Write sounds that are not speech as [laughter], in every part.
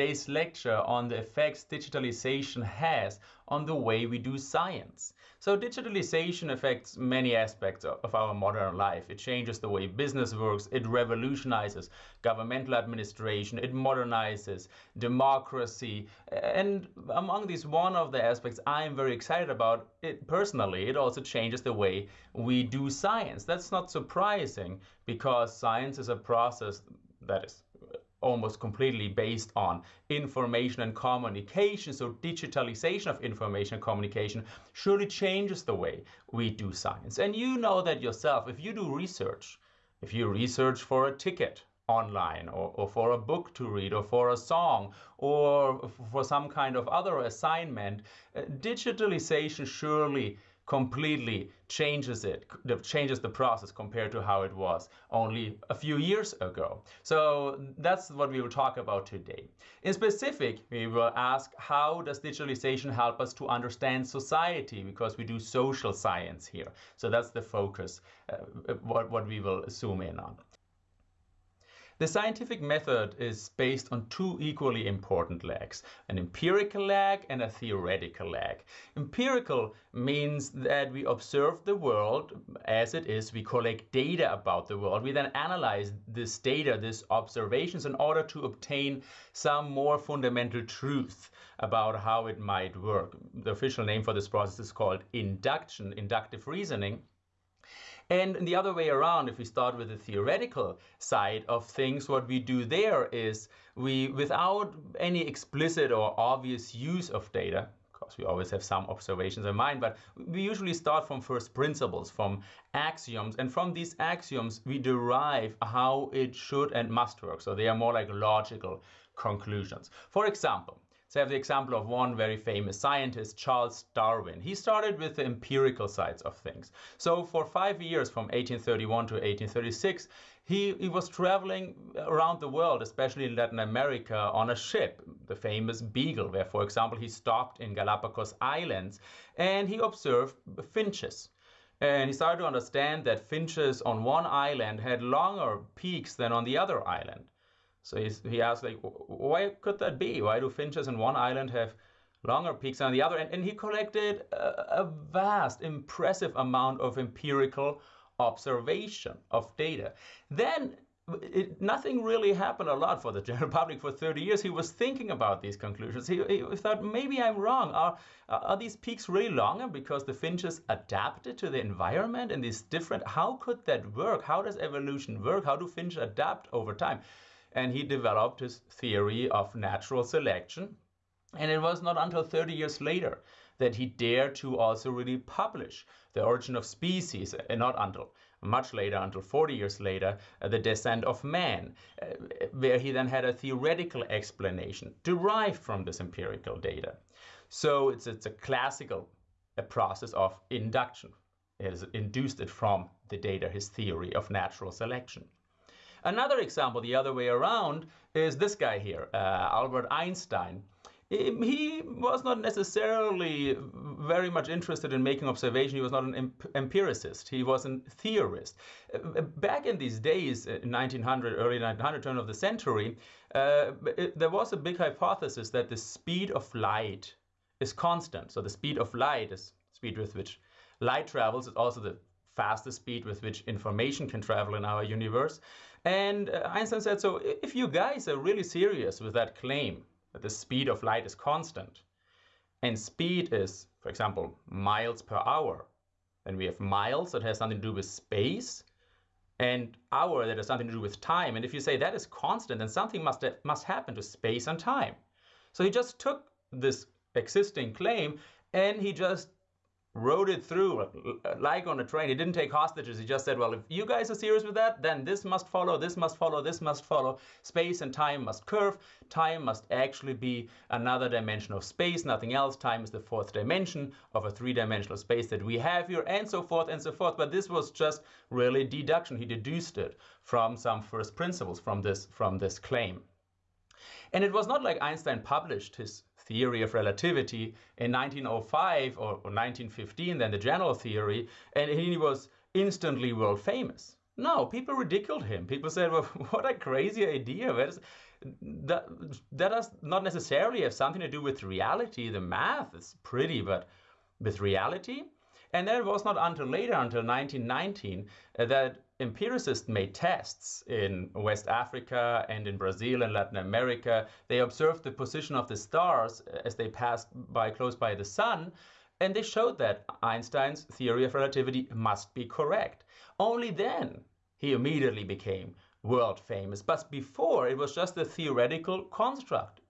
Today's lecture on the effects digitalization has on the way we do science. So digitalization affects many aspects of our modern life. It changes the way business works, it revolutionizes governmental administration, it modernizes democracy. And among these, one of the aspects I'm very excited about it personally, it also changes the way we do science. That's not surprising because science is a process that is almost completely based on information and communication. So digitalization of information and communication surely changes the way we do science. And you know that yourself, if you do research, if you research for a ticket online or, or for a book to read or for a song or for some kind of other assignment, uh, digitalization surely completely changes it, changes the process compared to how it was only a few years ago. So that's what we will talk about today. In specific, we will ask how does digitalization help us to understand society because we do social science here. So that's the focus, uh, what, what we will zoom in on. The scientific method is based on two equally important legs, an empirical leg and a theoretical leg. Empirical means that we observe the world as it is, we collect data about the world, we then analyze this data, these observations in order to obtain some more fundamental truth about how it might work. The official name for this process is called induction, inductive reasoning. And the other way around, if we start with the theoretical side of things, what we do there is we, without any explicit or obvious use of data, of course we always have some observations in mind, but we usually start from first principles, from axioms, and from these axioms we derive how it should and must work. So they are more like logical conclusions. For example, so I have the example of one very famous scientist, Charles Darwin. He started with the empirical sides of things. So for five years, from 1831 to 1836, he, he was traveling around the world, especially in Latin America, on a ship, the famous Beagle, where, for example, he stopped in Galapagos Islands and he observed finches. And he started to understand that finches on one island had longer peaks than on the other island. So he asked, like, why could that be? Why do finches in one island have longer peaks than the other? And, and he collected a, a vast, impressive amount of empirical observation of data. Then it, nothing really happened a lot for the [laughs] general public for 30 years. He was thinking about these conclusions. He, he thought, maybe I'm wrong. Are, are these peaks really longer because the finches adapted to the environment and these different? How could that work? How does evolution work? How do finches adapt over time? And he developed his theory of natural selection. And it was not until 30 years later that he dared to also really publish The Origin of Species, and not until much later, until 40 years later, uh, The Descent of Man, uh, where he then had a theoretical explanation derived from this empirical data. So it's, it's a classical a process of induction. It has induced it from the data, his theory of natural selection. Another example, the other way around, is this guy here, uh, Albert Einstein. He was not necessarily very much interested in making observation. He was not an empiricist. He was a theorist. Uh, back in these days, 1900, uh, early 1900, turn of the century, uh, it, there was a big hypothesis that the speed of light is constant. So the speed of light is speed with which light travels. It's also the fastest speed with which information can travel in our universe. And uh, Einstein said, so if you guys are really serious with that claim that the speed of light is constant, and speed is, for example, miles per hour, then we have miles that has something to do with space, and hour that has something to do with time. And if you say that is constant, then something must, must happen to space and time. So he just took this existing claim and he just rode it through uh, like on a train. He didn't take hostages. He just said, well, if you guys are serious with that, then this must follow, this must follow, this must follow. Space and time must curve. Time must actually be another dimension of space, nothing else. Time is the fourth dimension of a three-dimensional space that we have here, and so forth and so forth. But this was just really deduction. He deduced it from some first principles from this, from this claim. And it was not like Einstein published his theory of relativity in 1905 or, 1915, then the general theory, and he was instantly world famous. No, people ridiculed him. People said, well, [laughs] what a crazy idea. That, that does not necessarily have something to do with reality. The math is pretty, but with reality? And then it was not until later, until 1919, uh, that empiricists made tests in West Africa and in Brazil and Latin America. They observed the position of the stars as they passed by close by the sun, and they showed that Einstein's theory of relativity must be correct. Only then he immediately became world famous. But before, it was just a theoretical construct.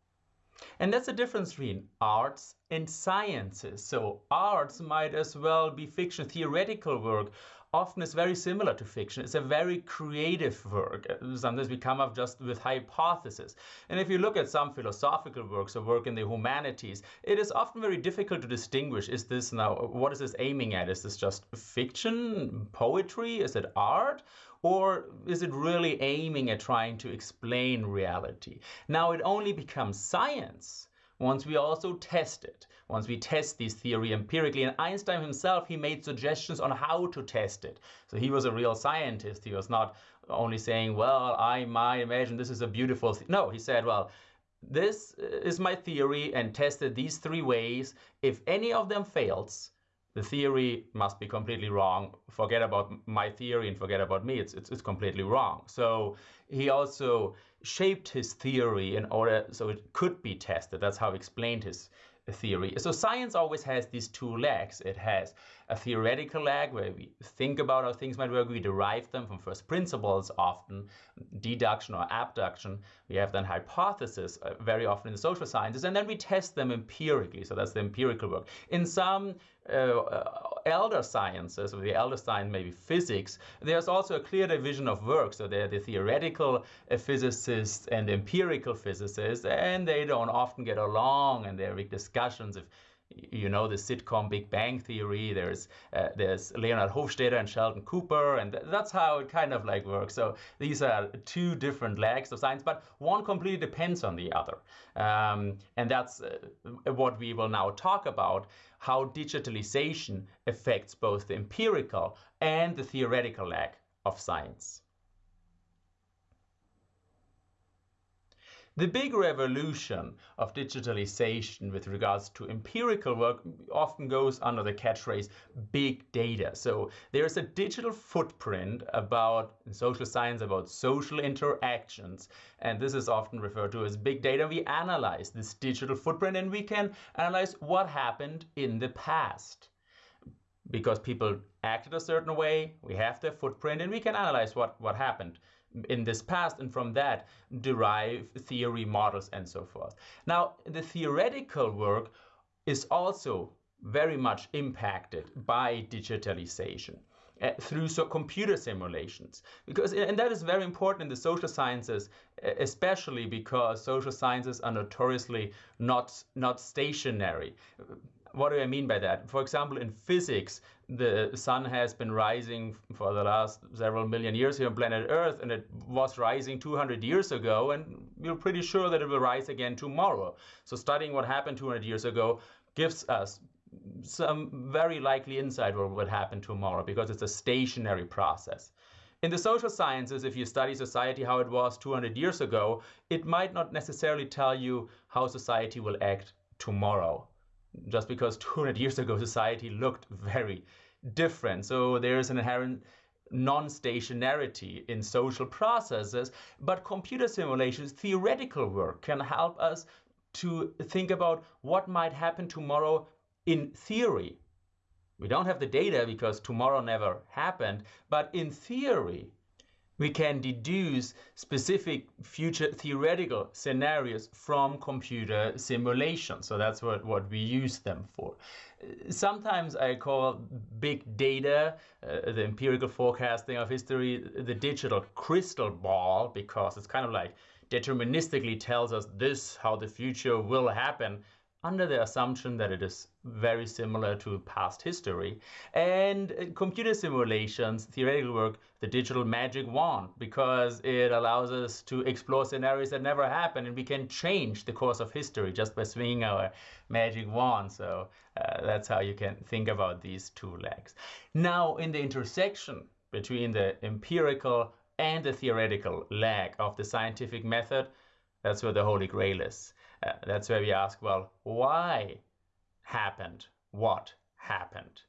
And that's the difference between arts and sciences. So arts might as well be fiction, theoretical work, often is very similar to fiction. It's a very creative work. Uh, sometimes we come up just with hypotheses. And if you look at some philosophical works or work in the humanities, it is often very difficult to distinguish, is this now, what is this aiming at? Is this just fiction, poetry? Is it art? Or is it really aiming at trying to explain reality? Now it only becomes science once we also test it, once we test this theory empirically. And Einstein himself, he made suggestions on how to test it. So he was a real scientist. He was not only saying, well, I might imagine this is a beautiful, no, he said, well, this is my theory and tested these three ways. If any of them fails, the theory must be completely wrong. Forget about my theory and forget about me. It's, it's, it's completely wrong. So he also shaped his theory in order so it could be tested. That's how he explained his theory. So science always has these two legs. It has a theoretical leg where we think about how things might work. We derive them from first principles, often deduction or abduction. We have then hypothesis uh, very often in the social sciences, and then we test them empirically. So that's the empirical work. In some uh, uh, elder sciences, or the elder science maybe physics, there's also a clear division of work. So there are the theoretical uh, physicists and empirical physicists, and they don't often get along, and there are big discussions if you know the sitcom Big Bang Theory. There's uh, there's Leonard Hofstadter and Sheldon Cooper, and that's how it kind of like works. So these are two different legs of science, but one completely depends on the other, um, and that's uh, what we will now talk about: how digitalization affects both the empirical and the theoretical leg of science. The big revolution of digitalization with regards to empirical work often goes under the catchphrase big data. So there's a digital footprint about social science about social interactions. And this is often referred to as big data. We analyze this digital footprint and we can analyze what happened in the past because people acted a certain way, we have their footprint, and we can analyze what, what happened in this past and from that derive theory models and so forth. Now, the theoretical work is also very much impacted by digitalization. Uh, through so computer simulations because and that is very important in the social sciences especially because social sciences are notoriously not not stationary what do I mean by that? For example, in physics, the sun has been rising for the last several million years here on planet Earth, and it was rising 200 years ago, and we're pretty sure that it will rise again tomorrow. So studying what happened 200 years ago gives us some very likely insight what would happen tomorrow because it's a stationary process. In the social sciences, if you study society how it was 200 years ago, it might not necessarily tell you how society will act tomorrow just because 200 years ago society looked very different. So there's an inherent non-stationarity in social processes, but computer simulations, theoretical work can help us to think about what might happen tomorrow in theory. We don't have the data because tomorrow never happened, but in theory, we can deduce specific future theoretical scenarios from computer simulations. So that's what, what we use them for. Sometimes I call big data, uh, the empirical forecasting of history, the digital crystal ball, because it's kind of like deterministically tells us this, how the future will happen under the assumption that it is very similar to past history. And computer simulations, theoretical work, the digital magic wand, because it allows us to explore scenarios that never happened and we can change the course of history just by swinging our magic wand. So uh, that's how you can think about these two legs. Now, in the intersection between the empirical and the theoretical leg of the scientific method, that's where the Holy Grail is. Uh, that's where we ask, well, why happened what happened?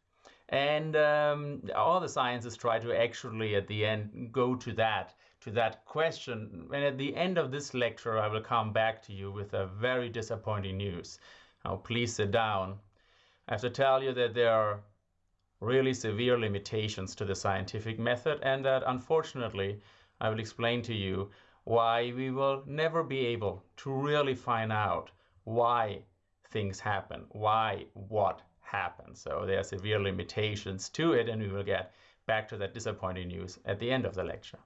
And um, all the sciences try to actually, at the end, go to that to that question. And at the end of this lecture, I will come back to you with a very disappointing news. Now, please sit down. I have to tell you that there are really severe limitations to the scientific method, and that unfortunately, I will explain to you why we will never be able to really find out why things happen, why what happens. So there are severe limitations to it, and we will get back to that disappointing news at the end of the lecture.